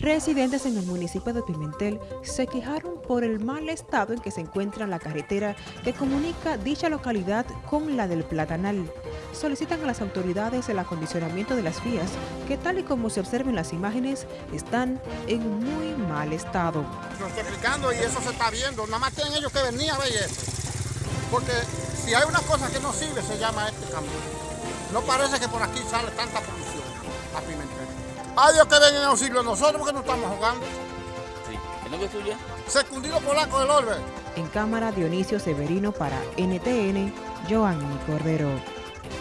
Residentes en el municipio de Pimentel se quejaron por el mal estado en que se encuentra la carretera que comunica dicha localidad con la del Platanal. Solicitan a las autoridades el acondicionamiento de las vías que tal y como se observa en las imágenes están en muy mal estado. Lo estoy explicando y eso se está viendo, nada más tienen ellos que venir a ver eso. Porque si hay una cosa que no sirve se llama este cambio. No parece que por aquí sale tanta polución a. A Dios que vengan en auxilio nosotros porque no estamos jugando. Sí. ¿El nombre es tuyo? Secundino Polaco del Orbe. En cámara Dionisio Severino para NTN, Joanny Cordero.